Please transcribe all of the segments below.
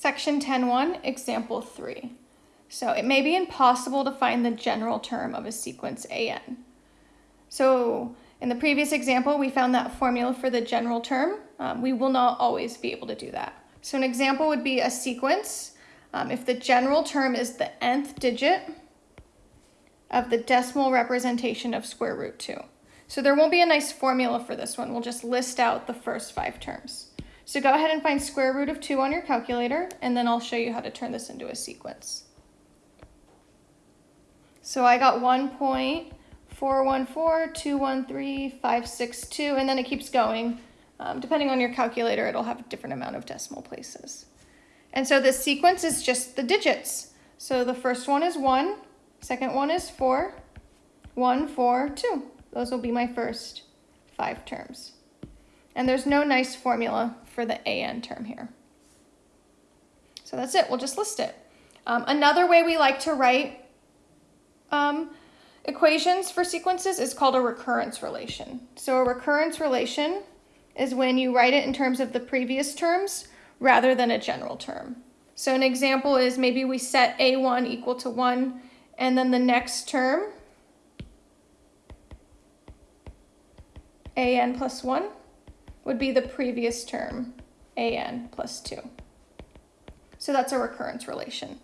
Section 10.1, Example 3. So it may be impossible to find the general term of a sequence AN. So in the previous example, we found that formula for the general term. Um, we will not always be able to do that. So an example would be a sequence. Um, if the general term is the nth digit of the decimal representation of square root 2. So there won't be a nice formula for this one. We'll just list out the first five terms. So go ahead and find square root of 2 on your calculator, and then I'll show you how to turn this into a sequence. So I got 1.414213, and then it keeps going. Um, depending on your calculator, it'll have a different amount of decimal places. And so this sequence is just the digits. So the first one is 1, second one is 4, 1, 4, 2. Those will be my first five terms. And there's no nice formula for the AN term here. So that's it, we'll just list it. Um, another way we like to write um, equations for sequences is called a recurrence relation. So a recurrence relation is when you write it in terms of the previous terms rather than a general term. So an example is maybe we set A1 equal to 1 and then the next term, AN plus 1, would be the previous term, an plus 2. So that's a recurrence relation.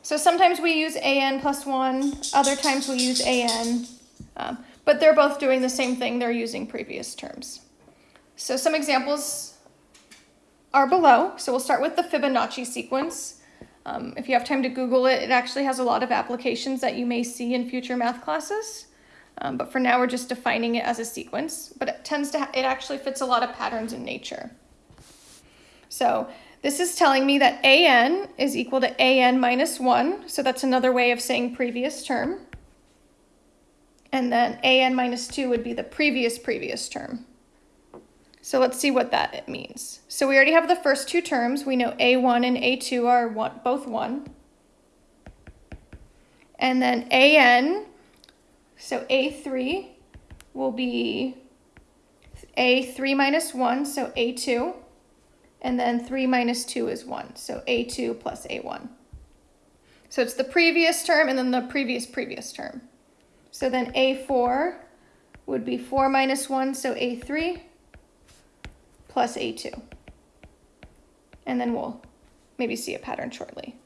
So sometimes we use an plus 1, other times we use an, um, but they're both doing the same thing. They're using previous terms. So some examples are below. So we'll start with the Fibonacci sequence. Um, if you have time to Google it, it actually has a lot of applications that you may see in future math classes. Um, but for now, we're just defining it as a sequence, but it tends to, it actually fits a lot of patterns in nature. So this is telling me that an is equal to an minus 1, so that's another way of saying previous term. And then an minus 2 would be the previous previous term. So let's see what that means. So we already have the first two terms. We know a1 and a2 are one, both 1. And then an so A3 will be A3 minus 1, so A2. And then 3 minus 2 is 1, so A2 plus A1. So it's the previous term and then the previous previous term. So then A4 would be 4 minus 1, so A3 plus A2. And then we'll maybe see a pattern shortly.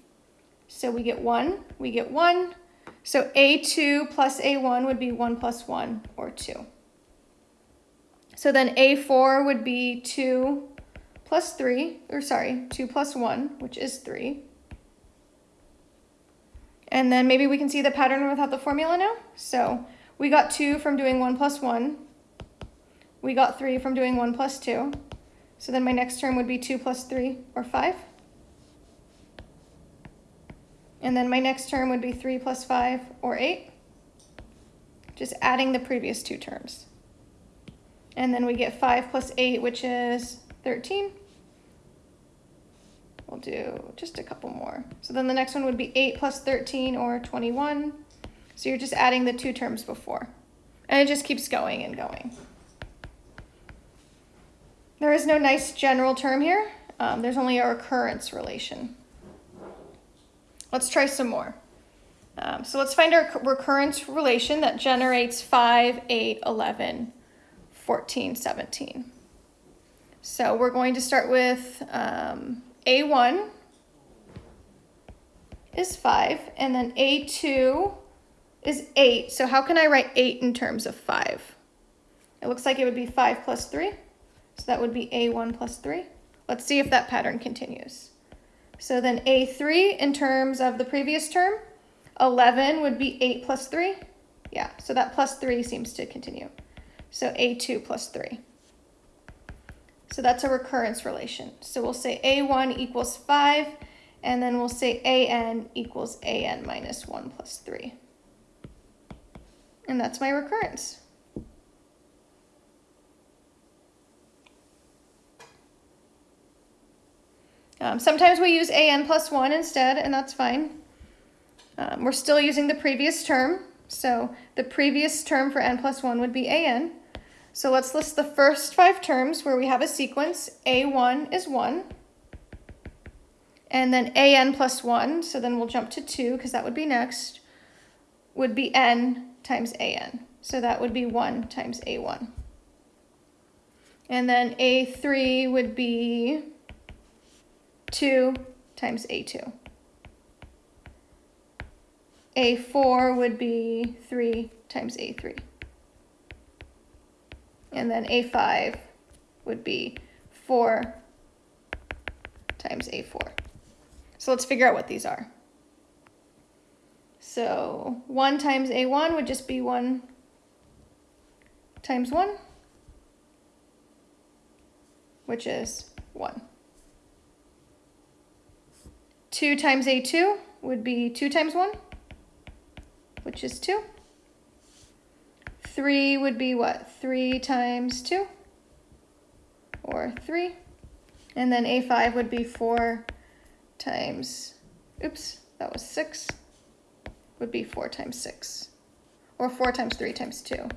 So we get 1, we get 1, so A2 plus A1 would be 1 plus 1, or 2. So then A4 would be 2 plus 3, or sorry, 2 plus 1, which is 3. And then maybe we can see the pattern without the formula now. So we got 2 from doing 1 plus 1. We got 3 from doing 1 plus 2. So then my next term would be 2 plus 3, or 5. And then my next term would be 3 plus 5, or 8. Just adding the previous two terms. And then we get 5 plus 8, which is 13. We'll do just a couple more. So then the next one would be 8 plus 13, or 21. So you're just adding the two terms before. And it just keeps going and going. There is no nice general term here. Um, there's only a recurrence relation. Let's try some more. Um, so let's find our recurrence relation that generates 5, 8, 11, 14, 17. So we're going to start with um, A1 is 5, and then A2 is 8. So how can I write 8 in terms of 5? It looks like it would be 5 plus 3. So that would be A1 plus 3. Let's see if that pattern continues. So then A3 in terms of the previous term, 11 would be 8 plus 3. Yeah, so that plus 3 seems to continue. So A2 plus 3. So that's a recurrence relation. So we'll say A1 equals 5, and then we'll say AN equals AN minus 1 plus 3. And that's my recurrence. Um, sometimes we use an plus 1 instead, and that's fine. Um, we're still using the previous term, so the previous term for n plus 1 would be an. So let's list the first five terms where we have a sequence. a1 is 1, And then an plus 1, so then we'll jump to 2 because that would be next, would be n times an. So that would be 1 times a1. And then a3 would be 2 times a2. a4 would be 3 times a3. And then a5 would be 4 times a4. So let's figure out what these are. So 1 times a1 would just be 1 times 1, which is 1. 2 times a2 would be 2 times 1, which is 2. 3 would be what? 3 times 2? Or 3. And then A5 would be 4 times, oops, that was 6. Would be 4 times 6. Or 4 times 3 times 2.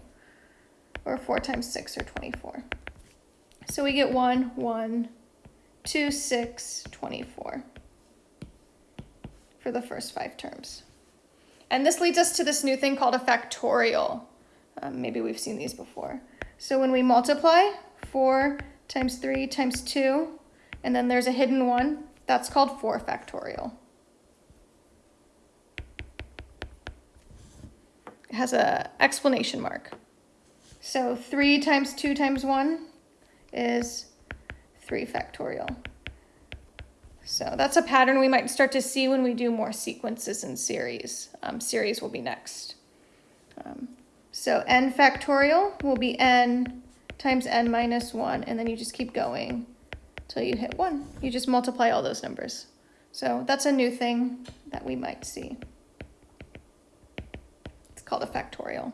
Or 4 times 6 or 24. So we get 1, 1, 2, 6, 24 for the first five terms. And this leads us to this new thing called a factorial. Um, maybe we've seen these before. So when we multiply 4 times 3 times 2, and then there's a hidden one, that's called 4 factorial. It has a explanation mark. So 3 times 2 times 1 is 3 factorial. So that's a pattern we might start to see when we do more sequences and series. Um, series will be next. Um, so n factorial will be n times n minus 1, and then you just keep going till you hit 1. You just multiply all those numbers. So that's a new thing that we might see. It's called a factorial.